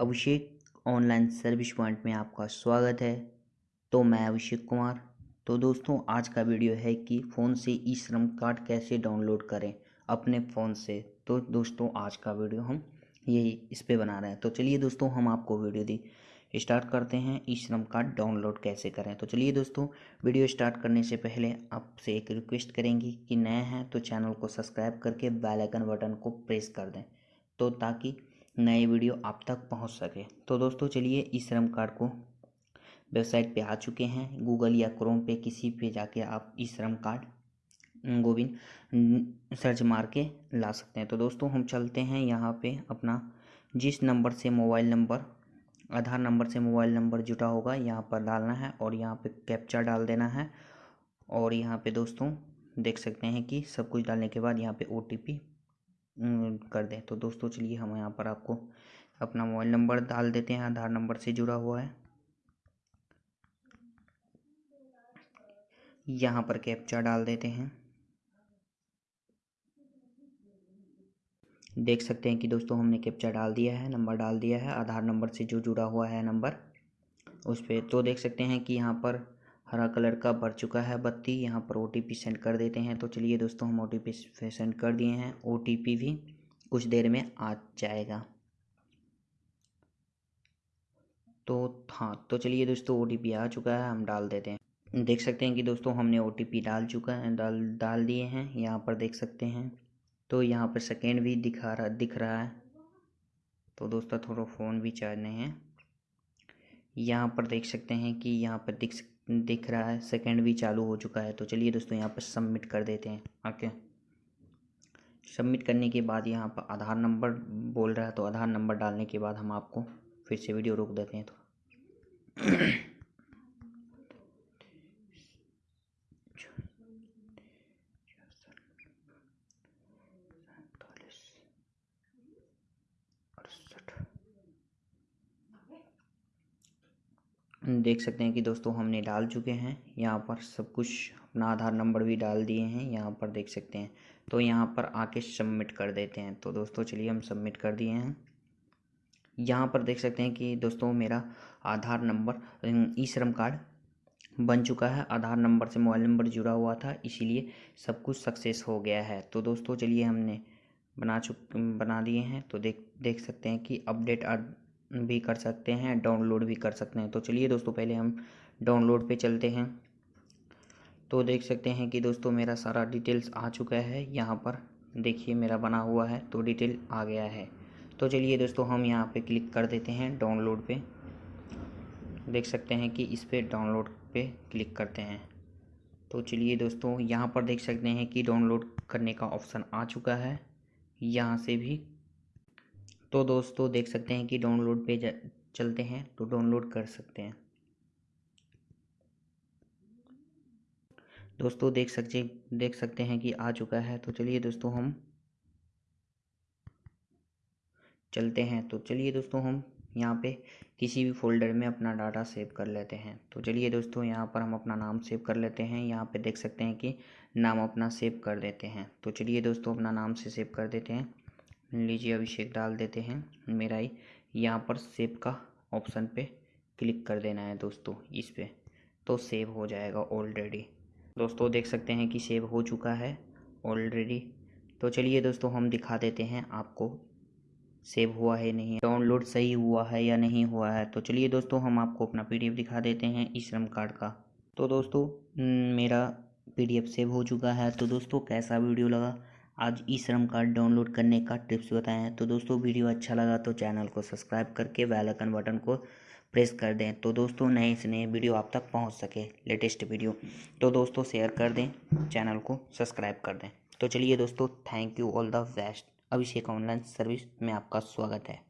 अभिषेक online service point में आपका स्वागत है। तो मैं अभिषेक कुमार। तो दोस्तों, आज का वीडियो है कि फ़ोन से ई श्रम कार्ड कैसे डाउनलोड करें अपने फ़ोन से। तो दोस्तों, आज का वीडियो हम यही इस पर बना रहे हैं। तो चलिए दोस्तों, हम आपको वीडियो दी स्टार्ट करते हैं ई श्रम कार्ड डाउनलोड कैसे करें। तो चलिए दोस्तों, वीडियो स्टार्ट करने से पहले आपसे एक रिक्वेस्ट करेंगे कि नए हैं तो चैनल को सब्सक्राइब करके बेल आइकन बटन को प्रेस कर दें। तो ताकि नए वीडियो आप तक पहुँच सके। तो दोस्तों, चलिए इस श्रम कार्ड को वेबसाइट पे आ चुके हैं। गूगल या क्रोम पे किसी पे जाके आप ई श्रम कार्ड गोविंद सर्च मार के ला सकते हैं। तो दोस्तों, हम चलते हैं यहाँ पे अपना। जिस नंबर से मोबाइल नंबर, आधार नंबर से मोबाइल नंबर जुटा होगा, यहाँ पर डालना है और यहाँ पे कैप्चा डाल देना है। और यहाँ पे दोस्तों, देख सकते हैं कि सब कुछ डालने के बाद यहाँ पे ओ कर दें। तो दोस्तों, चलिए हम यहाँ पर आपको अपना मोबाइल नंबर डाल देते हैं। आधार नंबर से जुड़ा हुआ है। यहाँ पर कैप्चा डाल देते हैं। देख सकते हैं कि दोस्तों, हमने कैप्चा डाल दिया है, नंबर डाल दिया है। आधार नंबर से जो जुड़ा हुआ है नंबर, उस पर तो देख सकते हैं कि यहाँ पर हरा कलर का भर चुका है बत्ती। यहाँ पर ओटीपी सेंड कर देते हैं। तो चलिए दोस्तों, हम ओटीपी सेंड कर दिए हैं। ओटीपी भी कुछ देर में आ जाएगा। तो हाँ तो चलिए दोस्तों ओटीपी आ चुका है। हम डाल देते हैं। देख सकते हैं कि दोस्तों, हमने ओटीपी डाल चुका है, डाल डाल दिए हैं। यहाँ पर देख सकते हैं। तो यहाँ पर सेकेंड भी दिखा रहा, दिख रहा है। तो दोस्तों, थोड़ा फ़ोन भी चाहने हैं। यहाँ पर देख सकते हैं कि यहाँ पर दिख दिख रहा है सेकंड भी चालू हो चुका है तो चलिए दोस्तों यहाँ पर सबमिट कर देते हैं ओके सबमिट करने के बाद यहाँ पर आधार नंबर बोल रहा है तो आधार नंबर डालने के बाद हम आपको फिर से वीडियो रोक देते हैं तो। देख सकते हैं कि दोस्तों हमने डाल चुके हैं। यहाँ पर सब कुछ अपना आधार नंबर भी डाल दिए हैं। यहाँ पर देख सकते हैं। तो यहाँ पर आके सबमिट कर देते हैं। तो दोस्तों चलिए हम सबमिट कर दिए हैं। यहाँ पर देख सकते हैं कि दोस्तों मेरा आधार नंबर ई श्रम कार्ड बन चुका है। आधार नंबर से मोबाइल नंबर जुड़ा हुआ था, इसीलिए सब कुछ सक्सेस हो गया है। तो दोस्तों चलिए हमने बना चुक, बना दिए हैं। तो देख देख सकते हैं कि अपडेट भी कर सकते हैं डाउनलोड भी कर सकते हैं। तो चलिए दोस्तों, पहले हम डाउनलोड पे चलते हैं। तो देख सकते हैं कि दोस्तों, मेरा सारा डिटेल्स आ चुका है। यहाँ पर देखिए, मेरा बना हुआ है तो डिटेल आ गया है। तो चलिए दोस्तों, हम यहाँ पे क्लिक कर देते हैं डाउनलोड पे। देख सकते हैं कि इस पर डाउनलोड पे क्लिक करते हैं। तो चलिए दोस्तों, यहाँ पर देख सकते हैं कि डाउनलोड करने का ऑप्शन आ चुका है। यहाँ से भी तो दोस्तों देख सकते हैं कि डाउनलोड पे चलते हैं तो डाउनलोड कर सकते हैं। दोस्तों देख सकते देख सकते हैं कि आ चुका है तो चलिए दोस्तों हम चलते हैं। तो चलिए दोस्तों हम यहाँ पे किसी भी फोल्डर में अपना डाटा सेव कर लेते हैं। तो चलिए दोस्तों यहाँ पर हम अपना नाम सेव कर लेते हैं। यहाँ पे देख सकते हैं कि नाम अपना सेव कर देते हैं। तो चलिए दोस्तों अपना नाम से सेव कर देते हैं। लीजिए अभिषेक डाल देते हैं मेरा ही। यहाँ पर सेव का ऑप्शन पे क्लिक कर देना है दोस्तों, इस पर तो सेव हो जाएगा ऑलरेडी दोस्तों, देख सकते हैं कि सेव हो चुका है ऑलरेडी तो चलिए दोस्तों, हम दिखा देते हैं आपको सेव हुआ है नहीं डाउनलोड सही हुआ है या नहीं हुआ है। तो चलिए दोस्तों, हम आपको अपना पीडीएफ दिखा देते हैं ई श्रम कार्ड का। तो दोस्तों मेरा पीडीएफ सेव हो चुका है। तो दोस्तों, कैसा वीडियो लगा? आज ई श्रम कार्ड डाउनलोड करने का टिप्स बताए हैं। तो दोस्तों, वीडियो अच्छा लगा तो चैनल को सब्सक्राइब करके बेल आइकन बटन को प्रेस कर दें। तो दोस्तों, नए से नए वीडियो आप तक पहुँच सके, लेटेस्ट वीडियो। तो दोस्तों, शेयर कर दें, चैनल को सब्सक्राइब कर दें। तो चलिए दोस्तों, thank you, all the best. Abhishek online service में आपका स्वागत है।